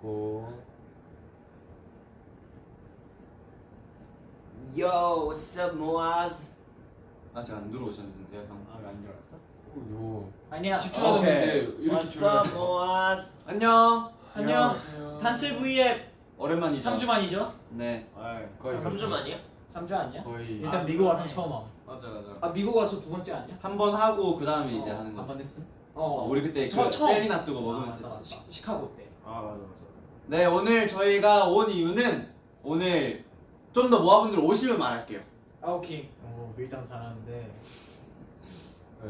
고 Yo, what's up, Moaz? 아직 안 들어오셨는데요 형 아안 들어왔어? 요 아니야 10초 남았는데 이렇게 What's up, 줄여놨어 Moaz? 안녕 안녕 단체 V앱 오랜만이죠 3주 만이죠? 네 거의 3주 만이야? 3주 아니야? 거의 일단 아, 미국 와서. 처음 와. 맞아 맞아 아 미국 와서 두 번째 아니야? 한 번 하고 그 다음에 이제 어, 하는 한번 거지 했어? 어, 우리 그때 그 처- 처음. 젤리 놔두고 아, 먹으면서 맞다, 맞다. 시, 시카고 때 아 맞아 맞아. 네 오늘 저희가 온 이유는 오늘 좀 더 모아분들 오시면 말할게요 아 오케이 어 밀당 잘하는데 예.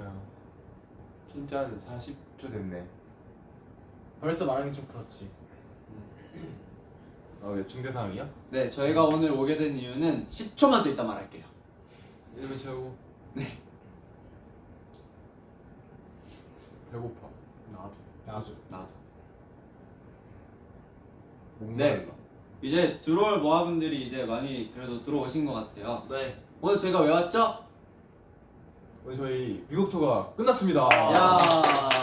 진짜 한 40초 됐네 벌써 말하기 좀 그렇지. 아왜 중대 상황이야? 네 저희가 오늘 오게 된 이유는 10초만 더 이따 말할게요 1분 채우고 네 배고파 나도. 나도. 나도 목말라 이제 들어올 모아분들이 이제 많이 그래도 들어오신 것 같아요 네. 오늘 저희가 왜 왔죠? 오늘 저희 미국 투어가 끝났습니다 야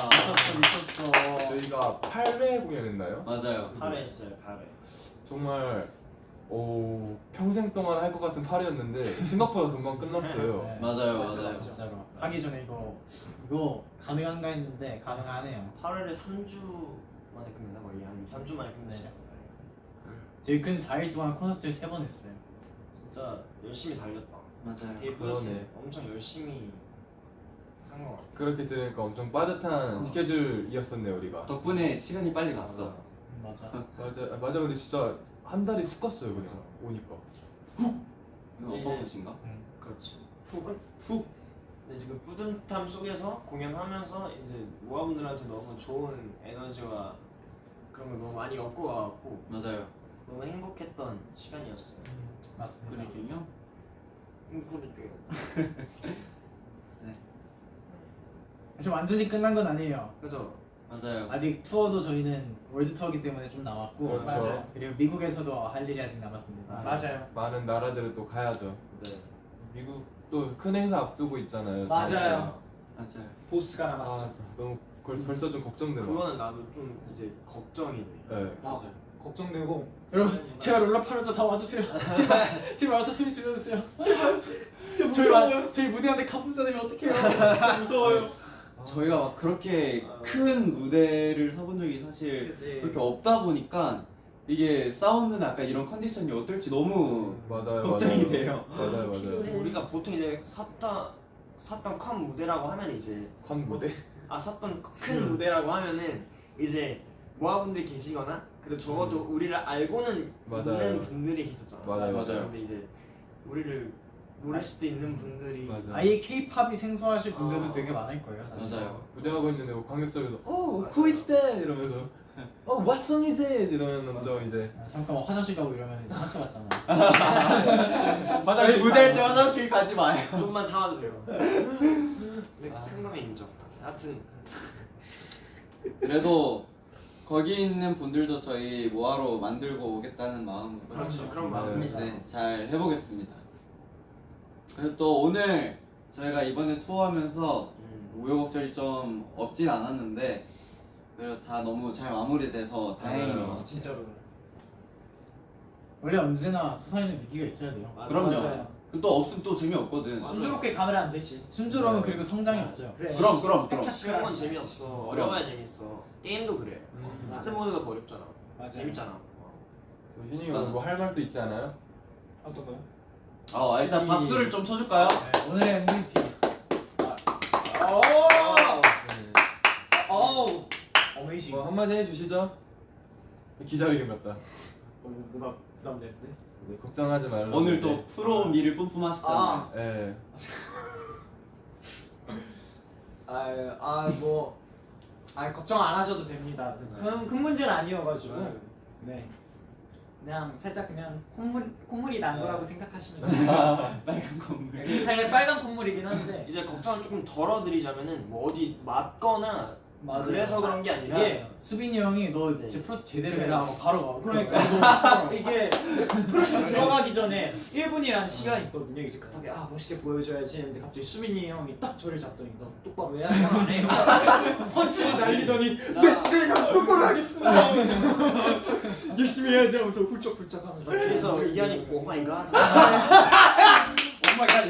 미쳤어 미쳤어. 저희가 8회 공연했나요? 맞아요 8회 했어요 8회. 정말 오 평생 동안 할 것 같은 8회였는데 생각보다 금방 끝났어요 네. 맞아요 맞아, 맞아요 진짜로. 하기 전에 이거 이거 가능한가 했는데 가능하네요. 8회를 3주 만에 끝냈나 거의 한 2, 3주 만에 끝냈어요. 저희 근 4일 동안 콘서트를 세번 했어요. 진짜 열심히 달렸다. 맞아요 그러네. 뿌듯해. 엄청 열심히 산 것 같아. 그렇게 들으니까 엄청 빠듯한 어. 스케줄이었었네요 우리가 덕분에 시간이 빨리 갔어 음, 맞아. 맞아 아, 맞아 근데 진짜 한 달이 훅 갔어요 그냥 오니까 이거 이제- 어퍼컷인가? 음. 그렇지. 훅은 훅. 근데 지금 뿌듯함 속에서 공연하면서 이제 모아분들한테 너무 좋은 에너지와 그런 걸 너무 많이 얻고 와갖고 맞아요 너무 행복했던 시간이었어요. 음, 맞습니다. 그리고요 음, 그랬죠. 지금 완전히 끝난 건 아니에요. 그죠? 맞아요 아직 투어도 저희는 월드 투어기 때문에 좀 남았고 그렇죠. 맞아요. 그리고 미국에서도 할 일이 아직 남았습니다. 맞아요 많은 나라들을 또 가야죠 네. 미국 또 큰 행사 앞두고 있잖아요 맞아요. 맞아요 보스가 아 남았죠 너무 벌, 벌써 좀 걱정되네 그거는 나도 좀 이제 걱정이 돼. 네. 아, 걱정되고 여러분 제발 롤라파로자 다 와주세요. 제발 제발 와서 소리 질러주세요. 제발 진짜 저희 와- 저희 무대 할 때 갑분싸 되면 어떡해요? 진짜 무서워요. 저희가 막 그렇게 아. 큰 무대를 서본 적이 사실 그치. 그렇게 없다 보니까 이게 사운드나 약간 이런 컨디션이 어떨지 너무 맞아요 걱정이 맞아요. 돼요. 맞아요 맞아요 우리가 보통 이제 섰던 섰던 큰 무대라고 하면 이제 컨 무대 아 섰던 큰 무대라고 하면은 이제 모아분들이 계시거나 그리고 적어도 우리를 알고는 맞아요. 있는 분들이 계셨잖아. 맞아요, 맞아요. 근데 이제 우리를 모를 수도 있는 분들이 맞아 아예 K-팝이 생소하실 분들도 어. 되게 많을 거예요. 사실. 맞아요. 무대하고 있는데 뭐 관객석에서 어 맞아요. 쿠이스데 이러면서 어 what song is it 이러면 먼저 이제 아, 잠깐만 화장실 가고 이러면 이제 상처 받잖아. 저희 무대할 때 화장실 가지 마요. 좀만 참아주세요. 근데 큰 거면 인정. 하여튼 그래도 거기 있는 분들도 저희 모아로 만들고 오겠다는 마음으로 그렇죠. 그런 네. 맞습니다. 네, 잘 해보겠습니다. 그리고 또 오늘 저희가 이번에 투어하면서 음. 우여곡절이 좀 없진 않았는데 그래도 다 너무 잘 마무리돼서 다행인 맞아요. 것 같아요. 진짜로 원래 언제나 소사에는 위기가 있어야 돼요. 맞아, 그럼요. 맞아요. 그또 없으면 또 재미없거든. 순조롭게 가면 안 되지 순조로움은 네. 그리고 성장이 없어요. 그래 그럼, 그럼, 그럼. 쉬운 건 재미없어. 어려워야 재밌어. 게임도 그래. 음. 하드 모드가 더 어렵잖아. 맞아요. 재밌잖아. 현이 맞아. 오늘 뭐할 말도 있지 않아요? 어떤 거요? 아 일단 이- 박수를 좀 쳐줄까요? 네, 오늘의 MVP. 어우 어메이징 뭐 한마디 해주시죠 기자회견 같다 어, 뭔가 부담되는데? 네, 걱정하지 말라고 오늘 또 네. 프로 미를 뿜뿜하시잖아요. 아. 예. 아뭐 아, 걱정 안 하셔도 됩니다. 큰, 큰 문제는 아니어가지고 네. 네 그냥 살짝 그냥 콧물 콧물이 난 네. 거라고 생각하시면 돼요. 빨간. 그 사이에 빨간 콧물이긴 한데 이제 걱정을 조금 덜어드리자면은 뭐 어디 맞거나 맞아요. 그래서 그런 게 아니라 이게 수빈이 형이 너 네. 이제 프로스 제대로 해라 하고 바로 가. 그러니까 이게 프로젝트 들어가기 전에 1분이라는 시간이 있거든요. 이제 급하게 아 멋있게 보여줘야지 했는데 갑자기 수빈이 형이 딱 저를 잡더니 너 똑바로 왜 하는 거안 해? 펀치를 날리더니 나 네형 똑바로 하겠습니다. 열심히 해야지 하면서 훌쩍훌쩍 하면서 그래서 이한이 오 마이 갓. 오마이갓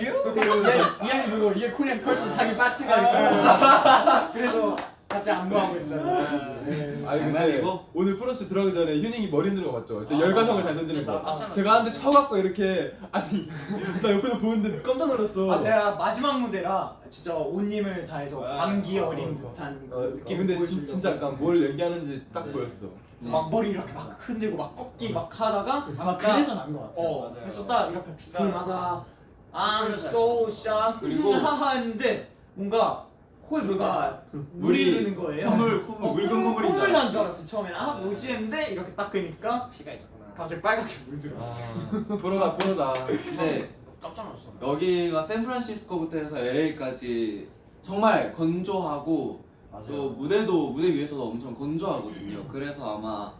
이 이한이 그거 이게 코리안 컬처 자기 파트가 있고 그래서 같이 안무하고 있잖아. 네. 아니 근데 장난이고? 오늘 플러스 들어가기 전에 휴닝이 머리 흔들어 봤죠. 저 열과성을 잘 던지는 나 거. 깜짝 제가 한대 쳐갖고 이렇게 아니 나 옆에서 보는데 깜짝 놀랐어. 아 제가 마지막 무대라 진짜 온 힘을 다해서 아, 감기 아, 어린 어, 듯한 어, 느낌 근데 보여주려고 진, 진짜 약간 뭘 연기하는지 딱 네. 보였어. 막 머리 이렇게 막 흔들고 막 꺾기 막 하다가 아마 그래서 난 것 같아요. 어 맞아요. 그래서 딱 이렇게 비틀마다 I'm 소리를 so shy 그리고 하는데 뭔가 코에 뭐가 물이 흐르는 거예요 콧물 콧물 어, 묽은 콧물인 줄 콧물 난줄 알았어. 알았어 처음에는 아 뭐지 했는데 이렇게 딱 끄니까 피가 있었구나. 갑자기 빨갛게 물들었어 아, 프로다 프로다. 근데 깜짝 놀랐어. 여기가 샌프란시스코부터 해서 LA까지 정말 건조하고 또 무대도 무대 위에서도 엄청 건조하거든요. 그래서 아마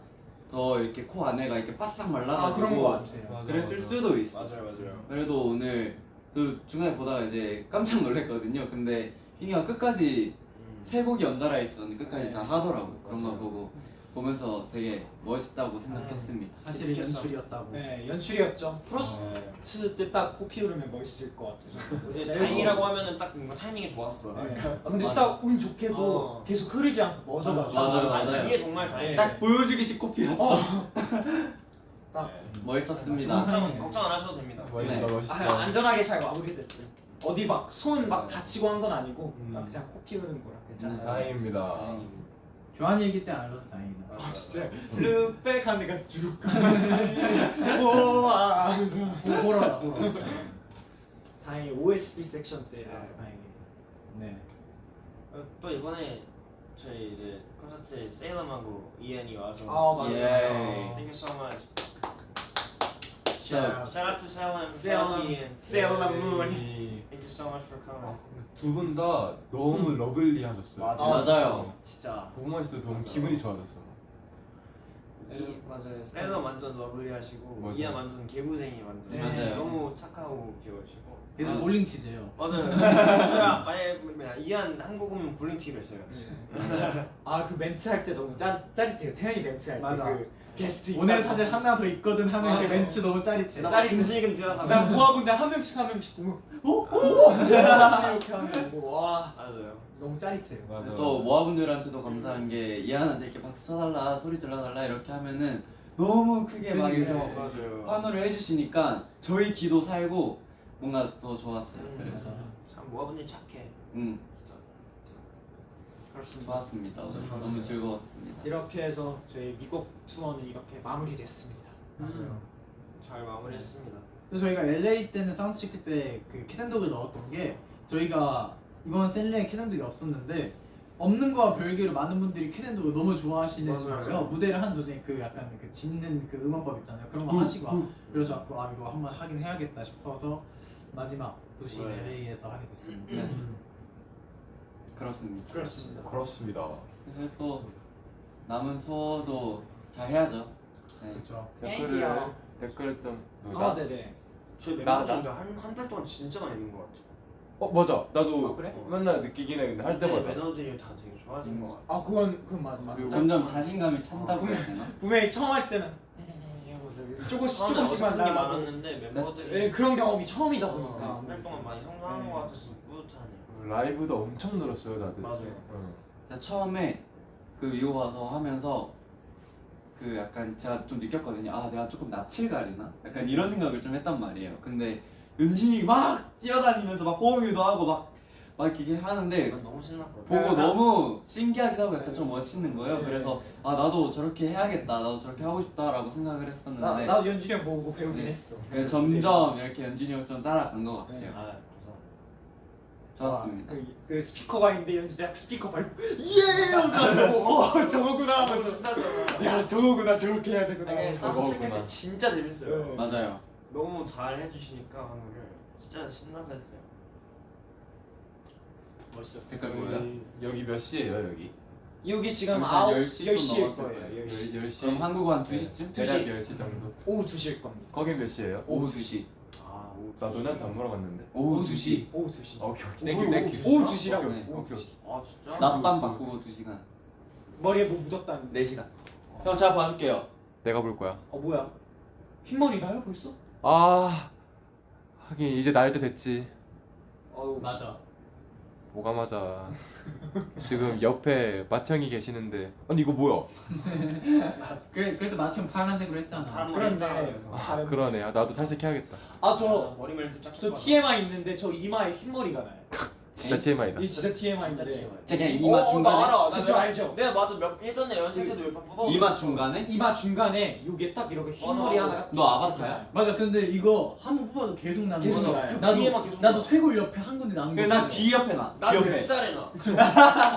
더 이렇게 코 안에가 이렇게 바싹 아 말라가지고 그런 거 같아요 맞아, 그랬을 맞아. 수도 있어. 맞아요 맞아요. 그래도 오늘 그 중간에 보다가 이제 깜짝 놀랐거든요. 근데 희니가 끝까지 음. 세 곡이 연달아 있었는데 끝까지 네. 다 하더라고요. 그런 거 맞아요. 보고 보면서 되게 멋있다고 생각했습니다. 사실. 연출이었다고. 네 연출이었죠 네. Frost 때 딱 코피 흐르면 멋있을 것 이제 다행이라고 하면은 딱 뭔가 타이밍이 좋았어. 네. 아, 근데 맞아. 딱 운 좋게도 어. 계속 흐르지 않고 멎어가지고 맞아요, 아, 맞아요. 그게 정말 다행. 네. 딱 보여주기식 코피였어. 딱 멋있었습니다. 걱정 걱정 안 하셔도 됩니다. 멋있어 네. 멋있어. 아, 안전하게 잘 마무리 됐어요. 어디 막 손막 네. 다치고 한 건 아니고 음. 막 그냥 코피 나는 거라 괜찮아요. 음, 다행입니다. 교환 일기 때 안 나서 다행이다. 아 진짜 르백 한 데가 쭉 오아 호러다 호러. 다행히 OST 섹션 때라서 네. 다행히 네. 어, 또 이번에 저희 이제 콘서트에 세일러하고 이한이 와서 아 맞아요. 예. Thank you so much. Shout out to Salem, Salem. Sailor Moon. Thank you so much for coming. 두 분 다 너무 러블리하셨어요. 맞아. 맞아요. 진짜. 보고만 있어도 너무 맞아. 기분이 좋아졌어. 이 맞아요. 살렘 완전 lovely하시고 맞아요. 이안 완전 개구쟁이 완전. 네. 맞아요. 너무 착하고 귀여우시고. 계속 아. 볼링 치재요. 맞아요. 야, 만약에 뭐냐, 이안 한국 오면 볼링 치기로 했어요. 같이. 아그 멘트 할 때 너무 짜, 짜릿해요. 태현이 멘트 할 맞아. 때그 게스트 오늘. 사실 하나 더 있거든 하는 그 맞아. 멘트 너무 짜릿해. 나 짜릿해. 근질근질하다. 나 모아분들 한 명씩 한 명씩 보면 어? 어? 이렇게 하면 뭐, 와 맞아요. 너무 짜릿해요. 맞아. 또 모아분들한테도 감사한 게 이안한테 이렇게 박수 쳐달라 소리 질러달라 이렇게 하면은 너무 크게 막 이렇게. 환호를 해주시니까 저희 기도 살고 뭔가 더 좋았어요. 음. 그래서. 참 모아분들 착해. 음 진짜. 그렇습니다. 좋았습니다. 오늘 진짜 너무 좋았어요. 즐거웠습니다. 이렇게 해서 저희 미국 투어는 이렇게 마무리됐습니다. 맞아요. 잘 마무리했습니다. 또 저희가 LA 때는 사운드 체크 때그 캐덴독을 넣었던 게 저희가 이번 셋리에 Cat & Dog이 없었는데 없는 거와 별개로 많은 분들이 캐덴독을 너무 좋아하시는 맞아요. 거예요. 무대를 하는 도중에 그 약간 그 짓는 그 응원법 있잖아요. 그런 거 하시고 아, 그래서 자꾸 아 이거 한번 하긴 해야겠다 싶어서 마지막 도시 네. LA에서 하게 됐습니다. 네. 그렇습니다. 그렇습니다. 그렇습니다. 그래서 또 남은 투어도 잘 해야죠. 네. 그렇죠. 댓글을. 댓글을 좀아 네네. 저희 나- 멤버들도 한한 달 동안 진짜 많이 있는 것 같아요. 어 맞아. 나도 아, 그래? 맨날 느끼긴 해. 근데 할 근데 때마다. 매너들이 다 되게 좋아진 것 같아요. 아 그건 그건 맞 맞. 그리고 점점 자신감이 찬다고 해야 되나? 분명히 처음 할 때는 조금씩 조금씩만 나가고 많았는데 멤버들이 그런 경험이 처음이다 어, 보니까 한 달 동안 많이 성장한 네. 것 뿌듯하네요. 라이브도 엄청 늘었어요 다들. 맞아요. 응. 제가 처음에 그 미국 와서 하면서 그 약간 제가 좀 느꼈거든요. 아 내가 조금 낯을 가리나? 약간 이런 생각을 좀 했단 말이에요. 근데 연준이 막 뛰어다니면서 막 호응이도 하고 막 막 이렇게 하는데 난 너무. 보고 너무 신기하기도 하고 약간 좀 멋있는 거예요. 네. 그래서 아 나도 저렇게 해야겠다, 나도 저렇게 하고 싶다라고 생각을 나, 했었는데 나도 연준이 형 보고 배우긴 네. 했어 네, 점점 이렇게 연준이 형 좀 따라간 것 같아요. 네. 좋았습니다. 그, 그 스피커가 있는데 딱 스피커 밟고 예! 하면서 어 저거구나 하면서 신나잖아. 야 저거구나 저렇게 해야 되구나 아니, 하면서. sound check할 저거구나. 때 진짜 재밌어요. 네. 맞아요. 너무 잘 해주시니까 하늘을 진짜 신나서 했어요. 멋있었어요. 색깔 뭐예요? 여기, 여기 몇 시예요 여기? 여기 지금 여기서 아홉 10시 좀 10시일 넘었을 거예요 거예요. 10시 10시. 그럼 한국 한 2시쯤? 두 시. 대략 10시 정도. 오후 2시일 겁니다 거긴 몇 시예요? 오후 2시. 아, 오, 나 너네한테 안 물어봤는데. 오후 2시. 오후 2시 오케이 오케이. 오후, 땡큐 땡큐. 오후 2시라고 오케이, 네. 오케이 오케이. 아 진짜? 낮밤 바꾸고 2시간. 머리에 뭐 묻었다는 4시간. 형 제가 봐줄게요. 내가 볼 거야. 어 뭐야? 흰머리 나요 벌써? 아 하긴 이제 날 때 됐지. 어우 맞아. 맞아. 지금 옆에 마청이 계시는데 아니 이거 뭐야? 그래 그래서 마티형 파란색으로 했잖아. 다른 그런데 그런데 아, 다른 그러네. 아, 나도 탈색해야겠다. 아 저 머리를 또 쫙. 저 TMI 있는데 저 이마에 흰머리가 나요. 진짜 TMI다. 이 진짜 TMI인데. 제 그냥 이마 어, 나 중간에 알아. 나 그쵸 몇- 알죠? 내가 맞아 몇 예전에 연습 때도 몇번 뽑아. 이마 중간에 이마 중간에 요게 딱 이렇게 흰 머리 맞아. 하나. 너 아바타야? 맞아. 근데 이거 한 번 뽑아도 계속 나는 계속 나요. 그 나도 계속 나도 나. 쇄골 옆에 한 군데 남은 거. 나귀 옆에 나. 귀난 옆에. 뱃살에 나.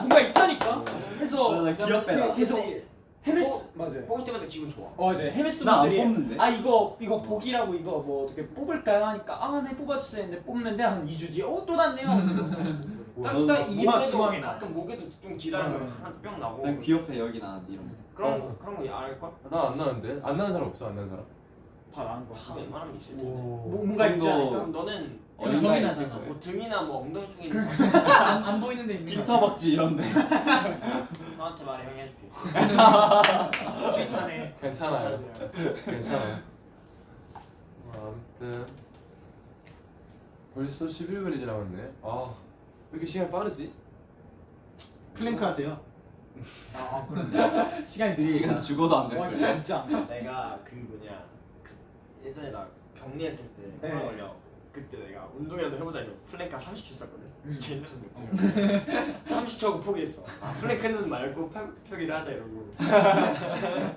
뭔가 있다니까. 그래서 맞아, 나귀 옆에 나. 계속 헤메스 맞아요. 뽑을 때마다 기분 좋아. 어 이제 헤메스 분들이 뽑는데? 아 이거 이거 복이라고 이거 뭐 어떻게 뽑을까요 하니까 아 네 뽑아주세요 했는데 뽑는데 한 2주 뒤에 어또 났네요 하면서 다시 딱딱 입에도 중앙에 나. 가끔 목에도 좀 기다리면 음. 하나 뿅 나고. 난귀 옆에 여기 나는데 이런 거. 그런 어. 거 그런 거 알 걸? 나안 나는데? 안 나는 사람 없어? 안 나는 사람? 다 나는 거. 다 웬만하면 있을 텐데. 뭐, 뭔가 있지 않을까? 그럼 너는 어디 나잖아. 거예요. 뭐 등이나 뭐 엉덩이 쪽에 있는 거 안, 안 보이는 데 있는 거. 뒷터벅지 이런데. 너한테 말해 형이 해줄게. 괜찮네. 괜찮아요. 괜찮아요. 뭐, 아무튼 벌써 11분이 지나갔네. 아, 왜 이렇게 시간이 빠르지? 플랭크 하세요. 아 그런데. 시간이 시간 느리니까. 죽어도 안 될 걸. 진짜. 내가 그 뭐냐 그 예전에 나 격리했을 때 네. 코로나 걸려 그때 내가 운동이라도 해보자 이거 플랭크 30초 썼거든. 음. 진짜 힘들었는데 30초 하고 포기했어. 아, 플랭크는 말고 펴, 펴기를 하자 이러고.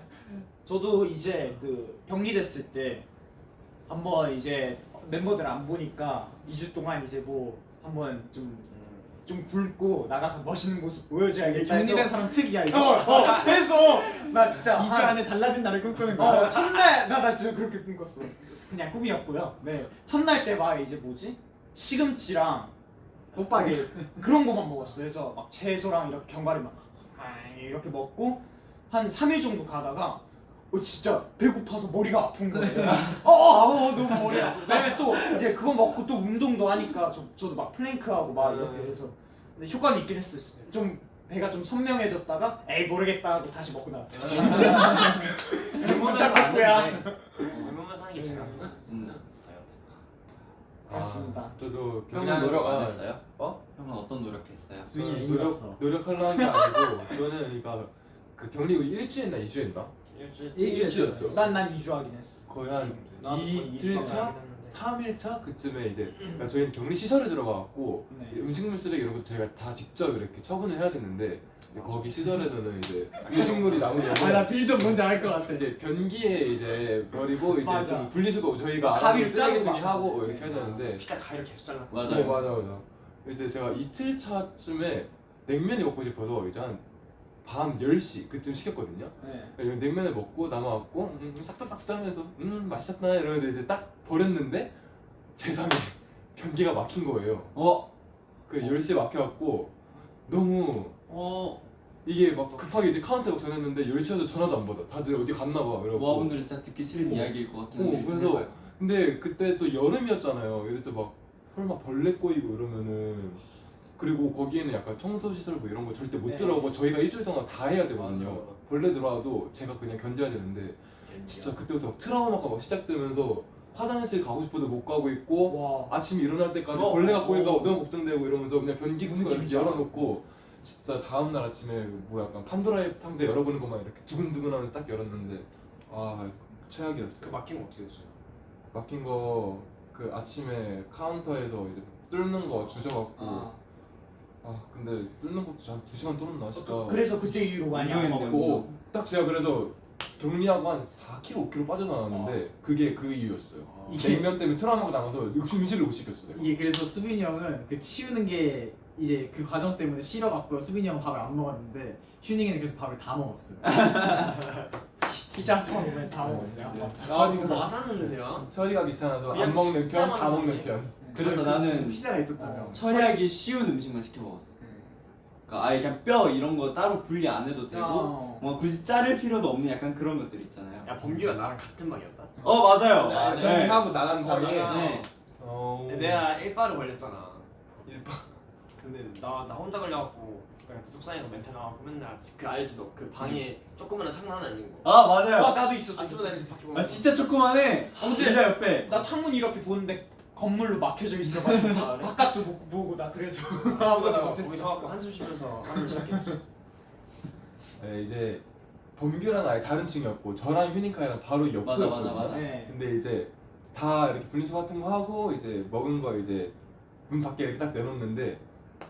저도 이제 그 격리됐을 때 한번 이제 멤버들 안 보니까 2주 동안 이제 뭐 한번 좀 좀 굵고 나가서 멋있는 모습 보여줘야겠다 해서 격리된 사람 특이야 어, 이거. 어, 해서 나 진짜 2주 한- 안에 달라진 나를 꿈꾸는 거야. 어 첫날 나 나 진짜 그렇게 꿈꿨어 그냥 꿈이었고요 네 첫날 때 막 이제 뭐지 시금치랑 오빠게. 그런 거만 먹었어 그래서 막 채소랑 이렇게 견과류 막 이렇게 먹고 한 3일 정도 가다가 어 진짜 배고파서 머리가 아픈 거예요 어, 어, 어 너무 머리 아파 왜냐면 또 이제 그거 먹고 또 운동도 하니까 저, 저도 막 플랭크하고 막 이렇게 해서 근데 효과는 있긴 했어요 좀 배가 좀 선명해졌다가 에이 모르겠다 하고 다시 먹고 나왔어요 먹고야. 안 젊으면서 하는 게 제일 나은 거야 음. 그렇습니다. 아, 저도 형은 노력 안 했어요? 어? 형은 어떤 노력했어요? 저는. 노력 노력하려 한 게 아니고 저는 그러니까 그 격리 일주일나 2주였나? 일주일 일주일이었죠. 난난 2주 하긴 했어 거의 한 나도 거의 이틀 이주간 차? 하긴 했는데. 3일차 그쯤에 이제 그러니까 저희는 격리 시설에 들어가갖고 네. 음식물 쓰레기 이런 것도 저희가 다 직접 이렇게 처분을 해야 되는데 거기 시설에서는 이제 음식물이 남으면 아나 빌좀 뭔지 알 것 같아. 이제 변기에 이제 버리고 이제 맞아. 좀 분리수거 저희가 쓰레기통에 자르고 하고 막. 이렇게 해야 되는데 피자 가위로 계속 잘랐고 맞아요. 네, 맞아 맞아 이제 제가 이틀 차쯤에 냉면이 먹고 싶어서 이제 한 밤 10시 그쯤 시켰거든요 네. 이 냉면을 먹고 남아갖고 음, 싹싹싹 짜면서 음 맛있었나 이러는데 이제 딱 버렸는데 세상에 변기가 막힌 거예요 어? 그 10시에 막혀갖고 너무 어? 이게 막 급하게 이제 카운터에 전했는데 10시에도 전화도 안 받아 다들 어디 갔나 봐 이러고 모아분들은 진짜 듣기 싫은 어. 이야기일 것 같긴 어, 한데 일단 그래서 해봐요. 근데 그때 또 여름이었잖아요. 그래서 막 설마 벌레 꼬이고 이러면은 그리고 거기에는 약간 청소 시설 뭐 이런 거 절대 못 네. 들어오고 저희가 일주일 동안 다 해야 되거든요. 맞아. 벌레 들어와도 제가 그냥 견뎌야 되는데 진짜 그때부터 막 트라우마가 막 시작되면서 화장실 가고 싶어도 못 가고 있고 와 아침에 일어날 때까지 어, 벌레가 꼬일까 어. 너무 걱정되고 이러면서 그냥 변기 같은 거 이렇게. 열어놓고 진짜 다음날 아침에 뭐 약간 판도라의 상자 열어보는 것만 이렇게 두근두근 하면서 딱 열었는데 아 최악이었어요. 그 막힌 거 어떻게 됐어요? 막힌 거 그 아침에 카운터에서 이제 뚫는 거 주셔갖고 아, 아, 근데 뚫는 것도 한 2시간 뚫었나 진짜. 그래서 그때 이후로 많이 안 먹고. 오, 딱 제가 그래서 격리하고 한 4kg, 5kg 빠져 나왔는데 그게 그 이유였어요. 이게- 냉면 때문에 트라우마가 남아서 음식을 못 시켰어요 이게 그래서 수빈이 형은 그 치우는 게 이제 그 과정 때문에 싫어갖고 수빈이 형 밥을 안 먹었는데 휴닝이는 그래서 밥을 다 먹었어요. 피자 한판 오면 다 먹었어요. 한 판. 아 이거 많았는데요? 처리가 귀찮아서 그냥 안 먹는 편, 다 먹는 먹네. 편 그래서 나는 피자가 있었다며. 어. 처리하기 쉬운 음식만 시켜 먹었어. 그러니까 아예 그냥 뼈 이런 거 따로 분리 안 해도 되고 어. 뭐 굳이 자를 필요도 없는 약간 그런 것들 있잖아요. 야 범규가 나랑 같은 방이었다 어 맞아요. 아, 네. 하고 나간 방에 아, 네. 어... 내가 1바를 걸렸잖아 일반- 근데 나, 나 혼자 걸려갖고 내가 속상해서 멘탈 나가고 맨날 그 알지 너 그 방에 조그만한 창문 하나 있는 거 아 맞아요. 아 나도 있었어. 아침마다 이렇게 밖에 보면서 아 진짜 조그만해. 근데- 의자 옆에. 나 창문 이렇게 보는데 건물로 막혀져 있어가지고? 바깥도 못 보고 나 그래서 아무것도 거기 못했어. 서갖고 한숨 쉬면서 하루를 시작했지 네, 이제 범규랑 아예 다른 층이었고 저랑 휴닝카이랑 바로 옆에 맞아, 맞아, 맞아. 네. 근데 이제 다 이렇게 분리수거 같은 거 하고 이제 먹은 거 이제 문 밖에 이렇게 딱 내놓는데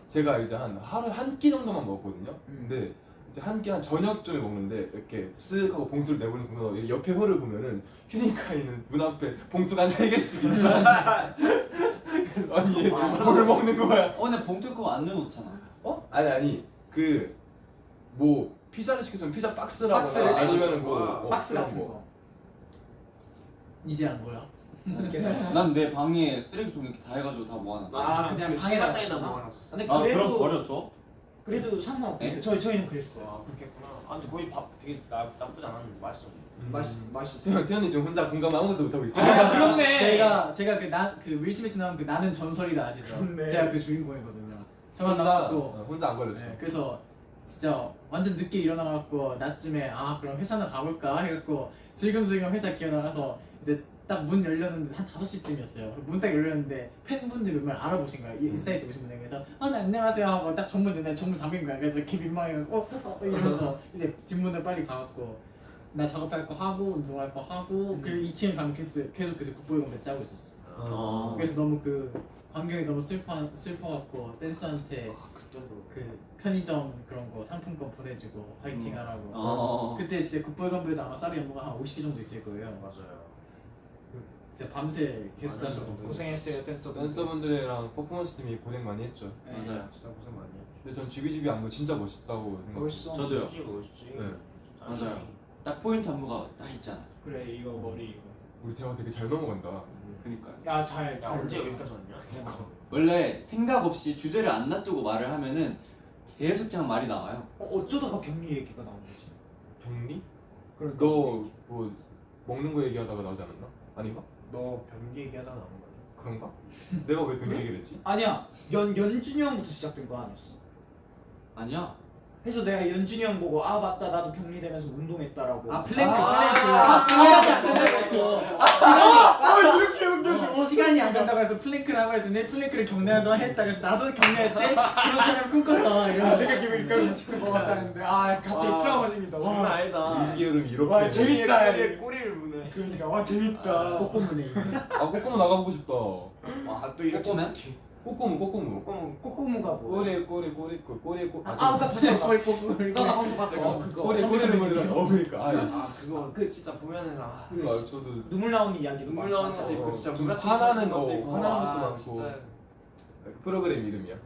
제가 이제 한 하루에 한끼 정도만 먹었거든요. 음. 근데 한 끼 한 저녁쯤에 먹는데 이렇게 쓱 하고 봉투를 내보는 보면 옆에 홀을 보면은 휴닝카이는 문 앞에 봉투가 한 세 개씩 있어. 아니 얘뭘 먹는 거야? 어 근데 봉투 그거 안 넣어놓잖아. 어? 아니 아니 그 뭐 피자를 시켰으면 피자 박스라거나 박스를 아니면은 뭐 어, 박스 같은 거. 거. 이제 한 거야? 난 내 방에 쓰레기통 이렇게 다 해가지고 다 모아놨어. 아, 그냥 그 신발장에다 놨구나. 모아놨었어 근데 아 그래도 그럼 버려줘? 그래도 상관없대. 네? 저희 저희는 그랬어요. 아 그렇겠구나 아 근데 거기 밥 되게 나, 나쁘지 않았는데 맛있어 음. 맛있 맛있어. 태현, 태현이 지금 혼자 공감 아무것도 못하고 있어. 아 그렇네. 제가 제가 그나그윌 스미스 나온 그 나는 전설이다 아시죠? 네. 제가 그 주인공이거든요. 저만 나왔고 어, 혼자 안 걸렸어. 네, 그래서 진짜 완전 늦게 일어나갖고 낮쯤에 아 그럼 회사나 가볼까 해갖고 슬금슬금 회사 기어 나가서 이제 딱 문 열렸는데 한 5시쯤이었어요. 문 딱 열렸는데 팬분들 몇 명 알아보신 거야 이 인사이트 오신 분들. 그래서 아 네, 안녕하세요 하고 딱 정문 여는데 정문 잠긴 거야. 그래서 이렇게 민망해갖고 어, 어, 어, 이러면서 이제 뒷문을 빨리 가갖고 나 작업할 거 하고 운동할 거 하고 그리고 2층에 가면 계속 계속 그 Good Boy Gone Bad 하고 있었어. 어. 그래서 너무 그 광경이 너무 슬퍼 슬퍼갖고 댄서한테 아 그때도 그 편의점 그런 거 상품권 보내주고 화이팅 음. 하라고. 어. 그때 진짜 국보이건배도 아마 사비 안무가 한 50개 정도 있을 거예요. 맞아요 진짜 밤새 계속. 짜셨고 고생했어요 댄서. 댄서분들이랑 퍼포먼스 팀이 고생 많이 했죠. 맞아요. 진짜 고생 많이 했죠 근데 전 지비지비 안무 진짜 멋있다고 생각해요. 멋있어. 저도요. 멋있지 멋있지 네. 맞아요. 딱 포인트 안무가 딱 있잖아. 그래 이거 머리 이거. 우리 대화 되게 잘 넘어간다. 그니까요. 야잘 야 잘. 언제 여기까지 왔냐? 원래 생각 없이 주제를 안 놔두고 말을 하면은 계속 그냥 말이 나와요. 어, 어쩌다가 격리 얘기가 나온 거지? 격리? 그러니까 너뭐 먹는 거 얘기하다가 나오지 않았나? 아닌가? 너 변기 얘기하다가 나온 거야 그런가? 내가 왜 그런 얘기를 했지? 아니야 연 연준이 형부터 시작된 거 아니었어? 아니야. 해서 내가 연준이 형 보고 아 맞다 나도 격리되면서 운동했다라고. 아 플랭크 아, 플랭크 아, 시간이 아, 안 간다고 했어 아 이렇게 연결돼. 어, 시간이 안 간다고 해서 plank를 하고 했더니 plank를 격리하도록 했다 그래서 나도 격리했지 그런 사람 꿈꿨다 아 이러면서 생각해보니까 음식을 먹었다는데 아 갑자기 와, 트라우마 생긴다. 장난 와. 아니다 이시기 흐름이 이렇게. 와, 재밌다. 꼬리를 무네 그러니까 와 재밌다. 꼬꼬무네 아 꼬꼬무 나가보고 싶다. 와또 이렇게 꼬꼬면? 꼬꼬무 꼬꼬무. 꼬꼬무 꼬꼬무가 뭐? 꼬리 꼬리 꼬리 꼬리 꼬리 꼬리. 아, 아, 나 봤어. 꼬리 꼬꼬무 나나 봤어 봤어. 내가 어, 그거. 꼬리 꼬리 꼬리 어 그러니까. 아, 아 그거 그 진짜 보면은 아 그러니까 저도 눈물 나오는 이야기도 눈물. 나오는 것도 있고 어, 진짜 좀물 같은 화나는 것도 거, 있고 화나는 아, 것도 많고. 진짜 프로그램 이름이야.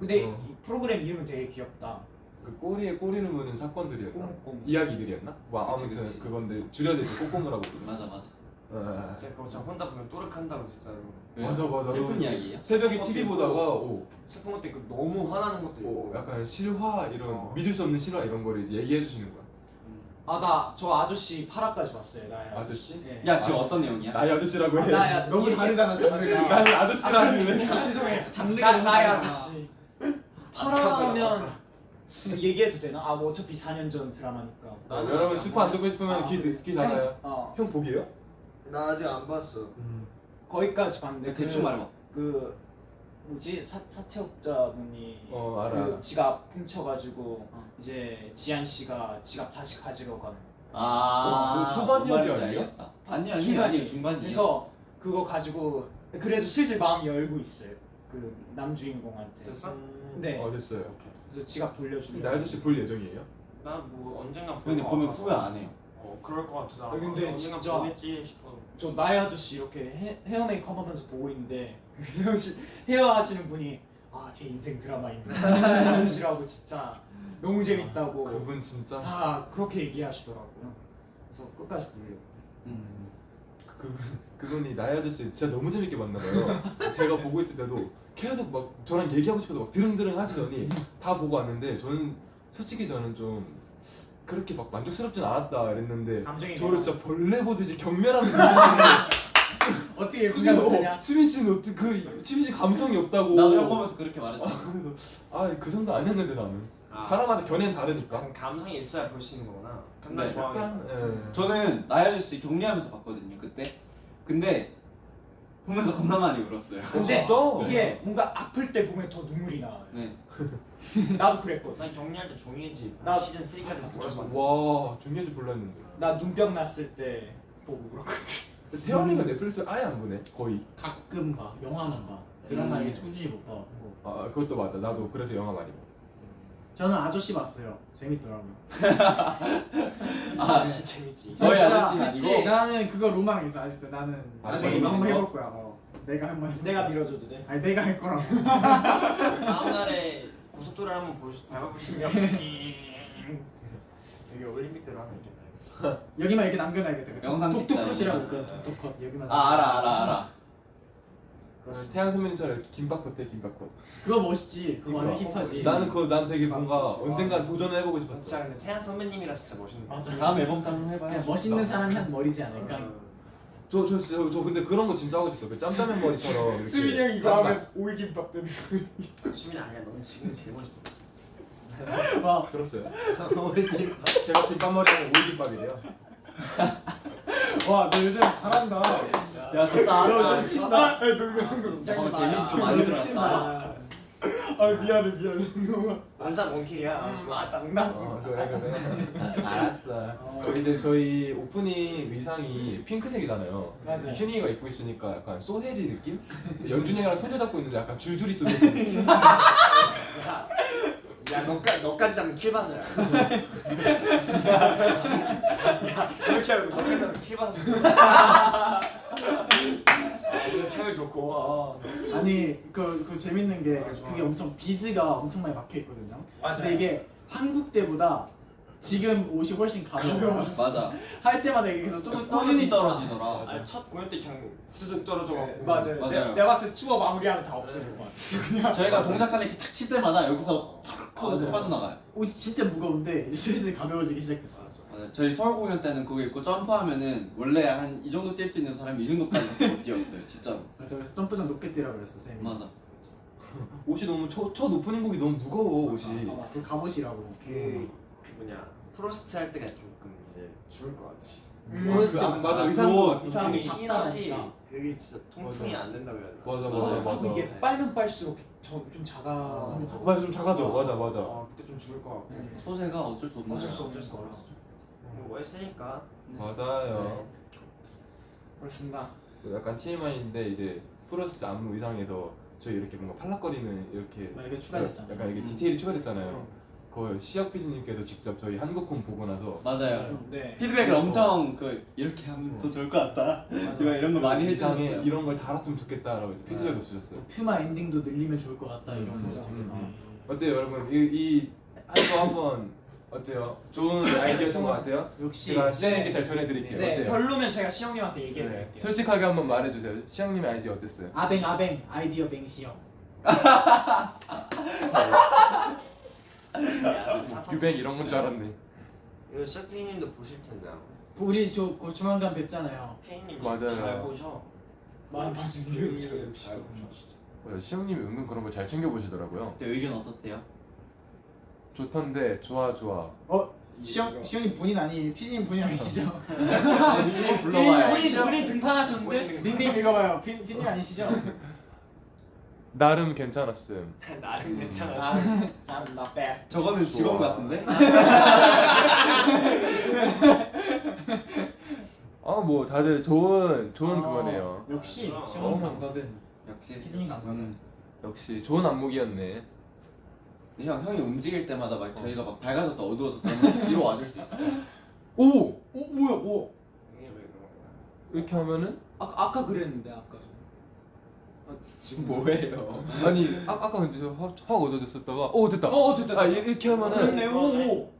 근데 어. 이 프로그램 이름은 되게 귀엽다. 그 꼬리에 꼬리를 무는 사건들이었나? 이야기들이었나? 뭐 그치, 아무튼. 그건데 줄여서 이제 꼬꼬무라고. 맞아 맞아. 어, 진짜 그거 진짜 혼자 보면 또르칸다고 진짜로 왜요? 맞아, 맞아. 슬픈 너- 이야기예요? 새벽에 것도 TV 있고. 보다가 오, 슬픈 것도 있고 너무 화나는 것도 오, 있고 약간 실화 이런 어. 믿을 수 없는 실화 이런 거를 얘기해 주시는 거야. 아 나 저 아저씨 8화까지 봤어요. 나의 아저씨? 예. 야 지금 아. 어떤 내용이야? 나의 아저씨라고 해. 아, 나의 아저씨. 너무 다르잖아 장르가 나는 아저씨라는 아, 죄송해요. 장르가 나, 나의. 아저씨. 8화면 얘기해도 되나? 아뭐 어차피 4년 전 드라마니까. 여러분 스포 안 듣고 싶으면 아, 귀, 그래. 귀 닫아요. 어형 보기에요? 나 아직 안 봤어. 거기까지 봤는데 대충 그, 말해봐. 그 뭐지 사, 사채업자분이 어, 알아, 그 알아. 지갑 훔쳐가지고 어. 이제 지한 씨가 지갑 다시 가지러 가는. 아, 어, 그 초반 뭔 이야기? 알겠다. 아니 아니 중간이. 중반이에요. 그래서 그거 가지고 그래도 슬슬 마음 열고 있어요. 그 남주인공한테. 됐어? 네. 어 됐어요. 그래서 지갑 돌려주려. 나의 아저씨 볼 예정이에요? 나 뭐 언젠가 근데 볼것 보면. 후회 안 해요. 어 그럴 것 같아 나 아, 근데 언젠가 진짜- 보겠지 싶어 저 나의 아저씨 이렇게 헤, 헤어 메이크업 하면서 보고 있는데 그 헤어 시, 헤어 하시는 분이 아 제 인생 드라마입니다. 아저씨라고 진짜 너무 재밌다고 그분 진짜 다 그렇게 얘기하시더라고요. 그래서 끝까지 보려고. 음. 그분 그분이 나의 아저씨 진짜 너무 재밌게 봤나 봐요. 제가 보고 있을 때도 계속 막 저랑 얘기하고 싶어도 막 드릉드릉 하시더니 다 보고 왔는데 저는 솔직히 저는 좀 그렇게 막 만족스럽진 않았다 이랬는데 감정이 저를 진짜 벌레 보듯이 경멸하는 어떻게 수빈 어, 수빈 씨는 어떻게 그 수빈 씨 감성이 없다고 나도 형 보면서 그렇게 말했지. 아 그래서 아그 정도 아니었는데 나는 아. 사람마다 견해는 다르니까. 감성이 있어야 볼 수 있는 거구나. 난 네, 좋아하겠다. 약간 예. 저는 나야 아저씨 격리하면서 봤거든요 그때. 근데 보면서 겁나 많이 울었어요. 근데 진짜? 이게 뭔가 아플 때 보면 더 눈물이 나. 네. 나도 그랬거든. 난 격리할 때 종이집 나- 시즌 3까지 다 보셨어. 와 종이한테 몰랐는데. 나 눈병 났을 때 보고 그렇거든. 태연이가 넷플릭스 아예 안 보네 거의. 가끔 봐 영화만 봐 드라마 이게 꾸준히 못 봐. 아 그것도 맞아. 나도 그래서 영화 많이 봐. 저는 아저씨 봤어요. 재밌더라고요. 아, 진짜 재밌지. 아저씨는 그치? 아니고 나는 그거 로망이 있어 아직도 나는 아, 나중에 이거 한번? 해볼 거야. 어. 내가 한번 해볼 내가. 밀어줘도 돼. 아니 내가 할 거라고. 다음 날에 고속도로를 한번 보시, 밟아보시면 여기 올림픽대로 하면 있겠다. 여기만 이렇게 남겨놔야겠다. 그 영상 독독컷이라고 찍자, 그 독독컷 여기만. 아 알아 알아 알아. 태양 선배님처럼 이렇게 김밥컷 해 김밥컷. 그거 멋있지. 그거 완전 그러니까. 힙하지. 나는 그거 난 되게 뭔가 좋아. 언젠간 도전을 해보고 싶었어. 진짜 근데 태양 선배님이라 진짜 멋있는 거. 다음 앨범 때 한번 해봐요. 멋있는 사람이 한 머리지 않을까. 저, 저, 저, 저 근데 그런 거 진짜 하고 싶어. 그 짬짜면 머리처럼. 수민이 형 이거. 하면 오이 김밥 되는 수민 아니야, 너는 지금 제일 멋있어. 와, 들었어요? 제가 김밥 머리 하면 오이 김밥이래요. 와, 너 요즘 잘한다. 야 좋다. 너좀 친다. 아, 농담. 저 데미지 좀 많이 들었다. 아 미안해 미안해. 너무. 원킬이야. 아 농담. 어, 그래, 그래. 알았어. 저 이제 저희 오프닝 의상이 핑크색이잖아요. 맞아요. 휴닝이가 입고 있으니까 약간 소세지 느낌? 연준이 형이랑 손을 잡고 있는데 약간 줄줄이 소세지. 야, 야 너까 너까지 잡으면 킬받으라. 야 이렇게 하고 너까지 잡으면 킬받았어. 아, 이거 차율 좋고. 아. 아니, 그, 그 재밌는 게 아. 그게 엄청 비즈가 엄청 많이 막혀 있거든요. 맞아요. 근데 이게 한국 때보다 지금 옷이 훨씬 가벼워. 맞아. 할 때마다 이게 계속 조금씩 꾸준히. 떨어지더라. 아니 첫 공연 때 그냥 후두둑 떨어져갖고. 맞아요. 맞아요. 내, 내가 봤을 때 투어 마무리하면 다 없어질 것 같아. 그냥. 저희가 동작하는 이렇게 탁칠 때마다 여기서 탁. 또 빠져나가요. 옷이 진짜 무거운데 이제 슬슬 가벼워지기 시작했어. 맞아요. 저희 서울 공연 때는 그거 입고 점프하면은 원래 한 이 정도 뛸 수 있는 사람이 이 정도까지 못 뛰었어요. 진짜로. 맞아, 그래서 점프 좀 높게 뛰라 그랬어 쌤이. 맞아. 옷이 너무 첫, 첫 오프닝 곡이 너무 무거워 옷이. 아, 그 갑옷이라고. 그, 그 뭐냐 Frost 할 때가 조금 이제 죽을 것 같지. 음, 그, 아, 맞아 의상도 같은 이상하게 느낌이. 흰 옷이 답답하니까. 그게 진짜 통풍이 맞아. 안 된다고 해야 되나? 맞아 맞아, 맞아 나도 맞아. 이게 빨면 빨수록 저, 좀 작아. 어. 맞아 좀 작아져. 맞아 맞아. 아 그때 좀 죽을 것 같고. 네. 소재가 어쩔 수? 어쩔 수 어쩔 수 없어. 뭐 했으니까. 맞아요. 그렇습니다. 그 약간 TMI인데 이제 프로스트 안무 의상에서 저희 이렇게 뭔가 팔락거리는 이렇게 막 이게 추가됐잖아. 약간 이게 음. 디테일이 추가됐잖아요. 그 시혁 PD님께서 직접 저희 한국콘 보고 나서 맞아요. 네. 피드백을 엄청 그 이렇게 하면 더 좋을 것 같다. 이거 이런 거 많이 해주셨어요. 이런 걸 달았으면 좋겠다라고 피드백을 주셨어요. 퓨마 엔딩도 늘리면 좋을 것 같다 이런 음, 거. 음, 음. 어때요 여러분? 이 이 한거 한번 어때요? 좋은 아이디어인 것 같아요? 역시 제가 시영님께 네. 잘 전해드릴게요. 네, 어때요? 별로면 제가 시영님한테 얘기해 네. 드릴게요. 솔직하게 한번 말해주세요. 시영님의 아이디어 어땠어요? 아뱅 아뱅 아이디어 사상. 규백 이런 건 줄 알았네. 이거 셰프님도 보실 텐데. 우리 저곧 조만간 뵙잖아요. 케이님 맞아요. 잘 보셔. 많이 케이님 잘 보셔. 맞아요. 시영님이 은근 그런 거 잘 챙겨 보시더라고요. 그때 의견 어떻대요? 좋던데 좋아 좋아. 어 시영 시영님 본인 아니 피디님 본인 아니시죠? 이거 불러봐요. 본인 본인 등판하셨는데 닉네임 읽어봐요. 피, 피디님 아니시죠? 나름 괜찮았음. 나름 음. 괜찮았어. I'm not bad. 저거는 직원. 같은데? 아뭐 다들 좋은 좋은 어, 그거네요. 역시 어. 시영 어. 감각은 역시 피디님 감각은 역시 좋은 안무기였네. 형 형이 움직일 때마다 막 저희가 막 밝아졌다 어두워졌다 하면 뒤로 와줄 수 있어요. 오 어 뭐야 뭐? 이게 왜 그런 거야? 이렇게 하면은 아 아까 그랬는데 아까. 지금 뭐해요? 아니 아, 아까 근데 저 확, 확 어두워졌었다가 오 됐다. 어 됐다. 아 이- 이렇게 하면은 그렇네. 오오.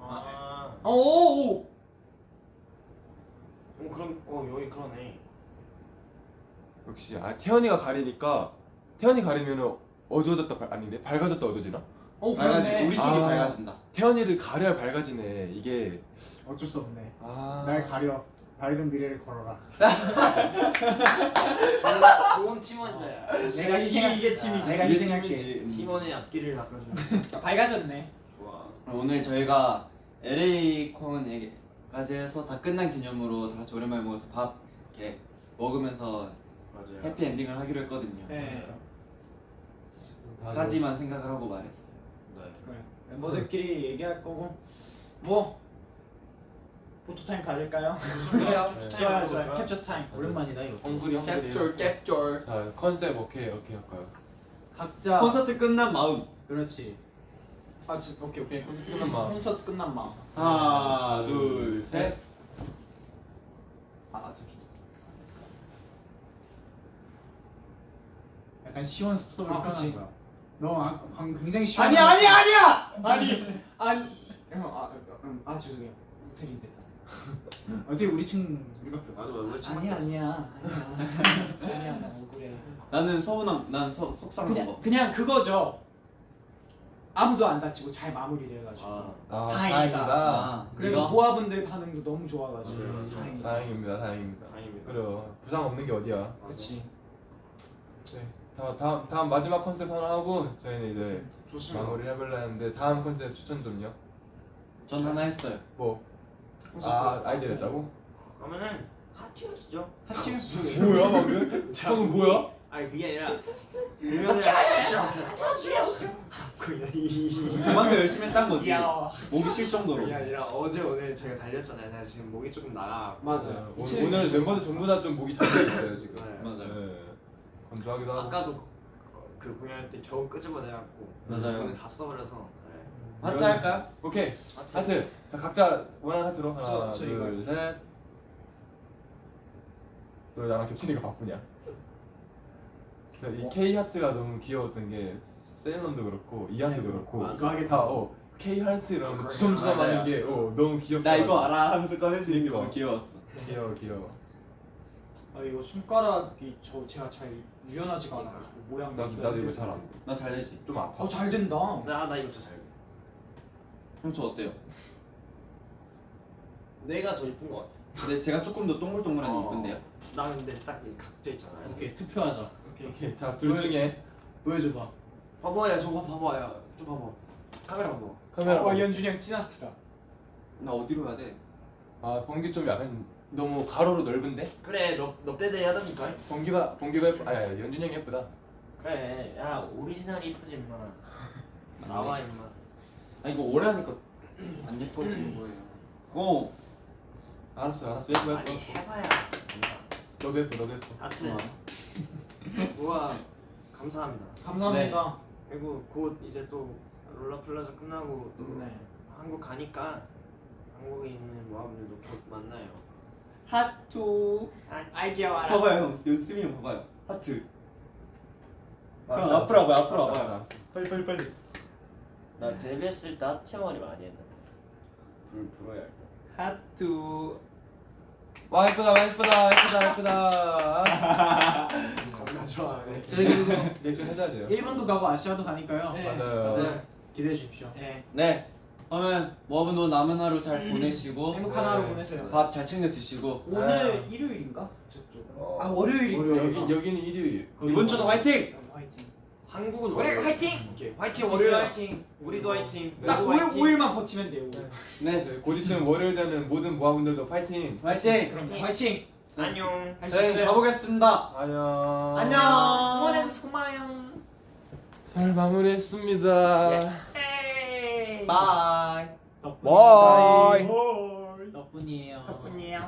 아. 오오. 어 그럼 어 여기 그러네. 역시 아 태연이가 가리니까 태연이 가리면은 어두워졌다 발- 아닌데 밝아졌다 어두워지나? 어 밝아지. 우리 쪽이 아. 밝아진다. 태연이를 가려야 밝아지네 이게 어쩔 수 없네. 아 날 가려. 밝은 미래를 걸어라. 좋은, 좋은 팀원이다. 내가 희생 이게 팀이지. 내가 이게 희생할게. 팀이지. 음. 팀원의 앞길을 닦아주는. 밝아졌네. 좋아. 오늘 저희가 LA 콘까지 해서 다 끝난 기념으로 다 같이 오랜만에 모여서 밥 이렇게 먹으면서 맞아요. 해피 엔딩을 하기로 했거든요. 네. 까지만 생각을 하고 말했어요. 네. 그래. 멤버들끼리 얘기할 거고 뭐 포토 타임 가질까요? 그래요. 네. 좋아요, 좋아요. 캡처 타임. 오랜만이다 이거. 엉구리 엉구리 capture. 자 컨셉 오케이 오케이 할까요? 각자 콘서트 끝난 마음. 그렇지. 아, 지, 오케이 오케이. 콘서트 끝난 마음 콘서트 끝난 마음. 하나, 둘, 셋. 아, 잠시. 약간 시원 섭섭을 아, 그치. 표현한 거야. 너 아, 방금 굉장히 시원. 아니야, 아니야, 아니야. 아니, 아니. 형, 아, 음, 아 죄송해요. 됐다. 어차피 우리 층 우리밖에 맞아, 없어. 맞아. 우리 친구 아니야, 아니야. 아니야. 아니야, 나 억울해. 나는 서운함, 난 서, 속상한 그냥 거. 그냥 그거죠. 아무도 안 다치고 잘 마무리돼가지고. 아, 아 다행이다. 아, 그리고 이거? 모아분들 반응도 너무 좋아가지고. 맞아요, 맞아요. 다행이다. 다행입니다 다행입니다 다행입니다. 그래요 부상 없는 게 어디야 그렇지. 네. 다, 다음, 다음 마지막 컨셉 하나 하고 저희는 이제 네, 좋습니다. 마무리를 해볼라 했는데 다음 컨셉 추천 좀요 전 하나 했어요. 뭐? 아 아이디어 냈다고? 그러면은 핫티어스죠? 하티우스. 뭐야 방금? 방금 뭐야? 아니 그게 아니라 공연을 이 그만큼 열심히 했단 거지. 야. 목이 쉴 정도로. 그게 아니라 어제 오늘 저희가 달렸잖아요. 나 지금 목이 조금 나가. 맞아요. 네, 오늘, 오늘 멤버들 전부 다 좀 목이 잠겨 있어요 지금 네. 맞아요. 네. 건조하기도 하고 아까도 그 공연 때 겨우 끄집어내갖고 맞아요. 오늘 다 써버려서. 네. 하트 할까요? 오케이 하트. 하트 자 각자 원하는 하트로 하나 둘셋너 나랑 겹치니까 바쁘냐 이 K 하트가 너무 귀여웠던 게 세일런도 그렇고 이한도 그렇고 맞아. 이거 하게 다 어, K 하트 이러면 그렇구나. 주섬주섬 하는 맞아요. 게 어, 너무 귀엽다 나 이거 알아 하면서 꺼내주는 게. 너무 귀여웠어. 귀여워 귀여워 아 이거 손가락이 저 제가 잘 유연하지가 않아가지고 모양. 나도 나도 이거 잘안 나잘 되지. 좀 아파 어 잘 된다. 나, 나 이거 진짜 잘. 돼. 형저 어때요? 내가 더 이쁜 것 같아. 근데 제가 조금 더 동글동글한 게 어. 이쁜데요? 나 근데 딱 이 각져 있잖아요. 오케이 투표하자. 오케이. 오케이 자둘 중에 보여줘봐. 봐봐야 저거 봐봐야 좀 봐봐. 카메라 봐봐. 카메라 어 연준이 형 찐아트다. 나 어디로 가야 돼? 아 번개 좀 약간 너무 가로로 넓은데? 그래 너 넙대대 하다니까. 번개가 번개가 예쁘 아 야 연준이 형이 예쁘다 그래 야 오리지널이 이쁘지 임마. 나와 임마. 아 이거 오래 하니까 안 예뻐지는 거예요. 어. 알았어 알았어 예뻐 예뻐 아니 해봐야. 너도 예뻐 너도 예뻐 하트. 우와 감사합니다. 감사합니다. 그리고 곧 이제 또 롤라플라자 끝나고 또 네. 한국 가니까 한국에 있는 모아분들도 곧 만나요. 하트. 아이디어 알아. 봐봐요 형. 연준이 형 봐봐요. 하트. 형, 앞으로 와봐요, 앞으로 와봐요. 빨리 빨리 빨리 나 데뷔했을 때 하트 머리 많이 했는데 불 불어야 할 때. 하트. 와 예쁘다 예쁘다 예쁘다 예쁘다 겁나 좋아하네. 저희 그리고 리액션 해줘야 돼요 일본도 가고 아시아도 가니까요. 네. 맞아요 네. 기대해 주십시오. 네. 네. 그러면 모아분도 남은 하루 잘 보내시고 행복한 네. 하루 보내세요. 밥 잘 챙겨 드시고 오늘 아. 일요일인가? 저쪽. 어. 아 월요일인가? 여기 여기는 일요일 거기 이번 주도 화이팅! 화이팅. 한국은 월요일 월요일. 화이팅! 오케이. 화이팅 월요일. 화이팅. 우리도 화이팅. 네. 딱 모두 5일, 화이팅. 5일만 버티면 돼요. 네. 네. 네, 곧 있으면 월요일 되는 모든 모아분들도 파이팅 화이팅! 그럼 화이팅! 안녕. 네. 가보겠습니다. 안녕 안녕. 고마워요. 잘 마무리했습니다 bye. 덕분이에요. bye. 덕분이에요. 덕분이에요.